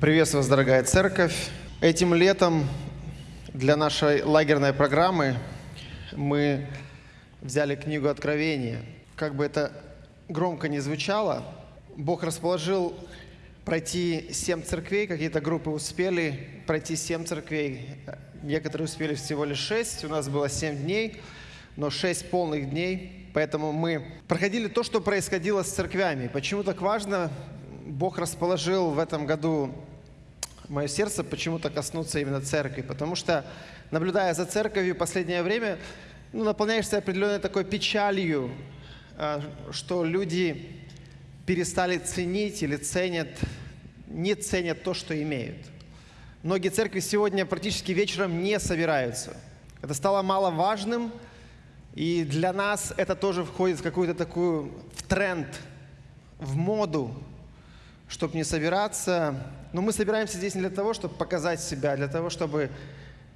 Приветствую вас, дорогая церковь. Этим летом для нашей лагерной программы мы взяли книгу Откровения. Как бы это громко не звучало, Бог расположил пройти семь церквей, какие-то группы успели пройти семь церквей, некоторые успели всего лишь шесть, у нас было семь дней, но шесть полных дней, поэтому мы проходили то, что происходило с церквями. Почему так важно? Бог расположил в этом году мое сердце почему-то коснуться именно церкви, потому что, наблюдая за церковью в последнее время, ну, наполняешься определенной такой печалью, а, что люди перестали ценить или ценят, не ценят то, что имеют. Многие церкви сегодня практически вечером не собираются. Это стало маловажным, и для нас это тоже входит в какую-то такую в тренд, в моду, чтобы не собираться. Но мы собираемся здесь не для того, чтобы показать себя, а для того, чтобы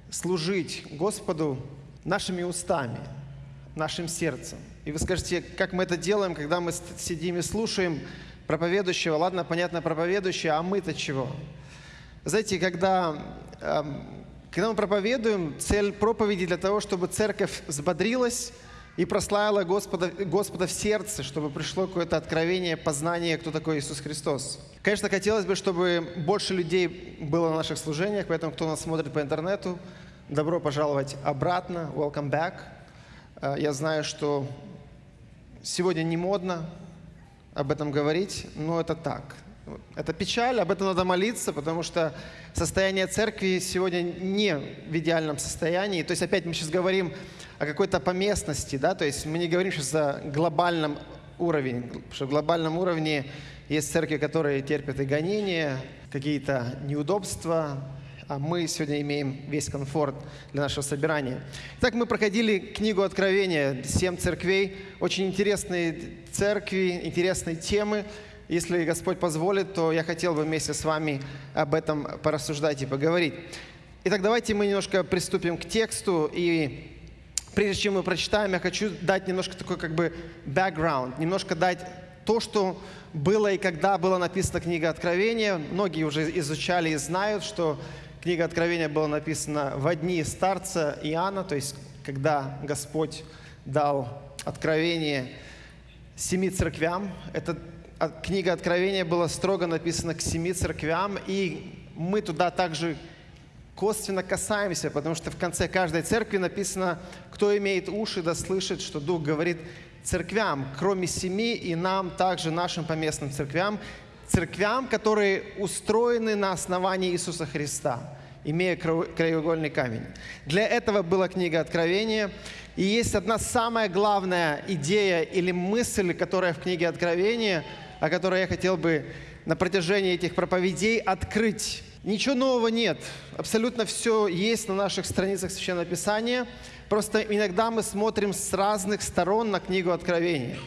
служить Господу нашими устами, нашим сердцем. И вы скажете, как мы это делаем, когда мы сидим и слушаем проповедующего. Ладно, понятно, проповедующий, а мы-то чего? Знаете, когда, эм, когда мы проповедуем, цель проповеди для того, чтобы церковь взбодрилась, и прославила Господа, Господа в сердце, чтобы пришло какое-то откровение, познание, кто такой Иисус Христос. Конечно, хотелось бы, чтобы больше людей было на наших служениях, поэтому кто нас смотрит по интернету, добро пожаловать обратно, welcome back. Э, я знаю, что сегодня не модно об этом говорить, но это так. Это печаль, об этом надо молиться, потому что состояние церкви сегодня не в идеальном состоянии. То есть опять мы сейчас говорим о какой-то поместности, да, то есть мы не говорим сейчас о глобальном уровне, потому что в глобальном уровне есть церкви, которые терпят и гонения, какие-то неудобства, а мы сегодня имеем весь комфорт для нашего собирания. Итак, мы проходили книгу Откровения, семь церквей, очень интересные церкви, интересные темы. Если Господь позволит, то я хотел бы вместе с вами об этом порассуждать и поговорить. Итак, давайте мы немножко приступим к тексту и прежде чем мы прочитаем, я хочу дать немножко такой как бы background, немножко дать то, что было и когда была написана книга Откровения. Многие уже изучали и знают, что книга Откровения была написана в дни старца Иоанна, то есть когда Господь дал откровение семи церквям. Эта книга Откровения была строго написана к семи церквям, и мы туда также косвенно касаемся, потому что в конце каждой церкви написано, кто имеет уши, да слышит, что Дух говорит церквям, кроме семи, и нам также, нашим поместным церквям, церквям, которые устроены на основании Иисуса Христа, имея краеугольный камень. Для этого была книга Откровения. И есть одна самая главная идея или мысль, которая в книге Откровения, о которой я хотел бы на протяжении этих проповедей открыть Ничего нового нет. Абсолютно все есть на наших страницах Священного Писания. Просто иногда мы смотрим с разных сторон на книгу Откровения.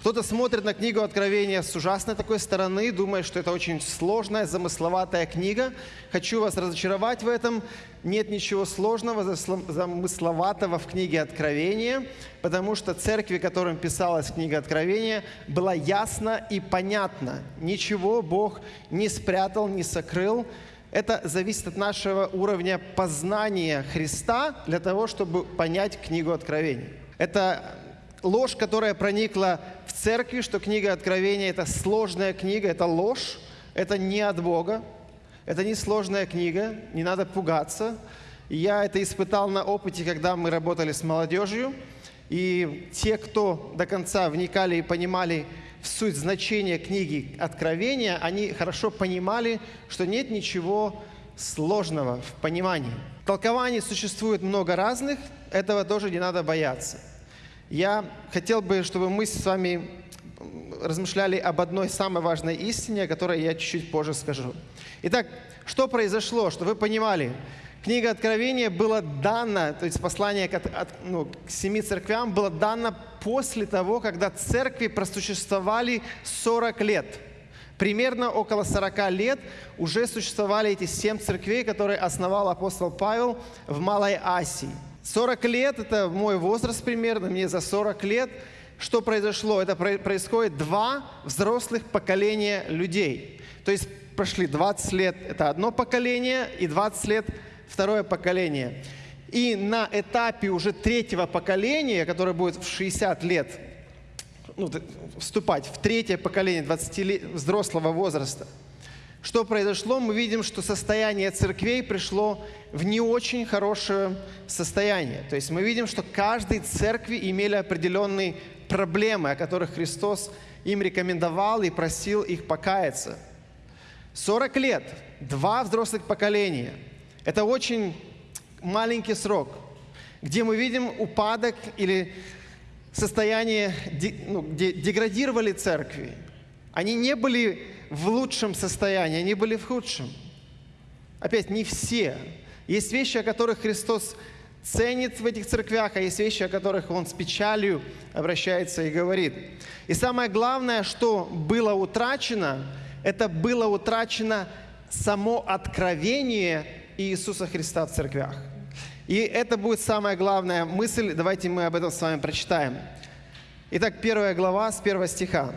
Кто-то смотрит на книгу Откровения с ужасной такой стороны, думая, что это очень сложная, замысловатая книга. Хочу вас разочаровать в этом. Нет ничего сложного, замысловатого в книге Откровения, потому что церкви, которым писалась книга Откровения, была ясно и понятно. Ничего Бог не спрятал, не сокрыл. Это зависит от нашего уровня познания Христа для того, чтобы понять книгу Откровения. Это ложь, которая проникла в церкви, что книга Откровения – это сложная книга, это ложь, это не от Бога, это не сложная книга, не надо пугаться. Я это испытал на опыте, когда мы работали с молодежью, и те, кто до конца вникали и понимали в суть значения книги Откровения, они хорошо понимали, что нет ничего сложного в понимании. Толкований существует много разных, этого тоже не надо бояться. Я хотел бы, чтобы мы с вами размышляли об одной самой важной истине, о которой я чуть-чуть позже скажу. Итак, что произошло, что вы понимали? Книга Откровения была дана, то есть послание к, от, ну, к семи церквям было дано после того, когда церкви просуществовали 40 лет. Примерно около 40 лет уже существовали эти семь церквей, которые основал апостол Павел в Малой Асии. 40 лет – это мой возраст примерно, мне за 40 лет. Что произошло? Это происходит два взрослых поколения людей. То есть прошли 20 лет – это одно поколение, и 20 лет – второе поколение. И на этапе уже третьего поколения, которое будет в 60 лет, ну, вступать в третье поколение 20 лет, взрослого возраста, что произошло? Мы видим, что состояние церквей пришло в не очень хорошее состояние. То есть мы видим, что каждой церкви имели определенные проблемы, о которых Христос им рекомендовал и просил их покаяться. 40 лет, два взрослых поколения. Это очень маленький срок, где мы видим упадок или состояние, ну, где деградировали церкви. Они не были в лучшем состоянии, они были в худшем. Опять, не все. Есть вещи, о которых Христос ценит в этих церквях, а есть вещи, о которых Он с печалью обращается и говорит. И самое главное, что было утрачено, это было утрачено само откровение Иисуса Христа в церквях. И это будет самая главная мысль. Давайте мы об этом с вами прочитаем. Итак, первая глава с первого стиха.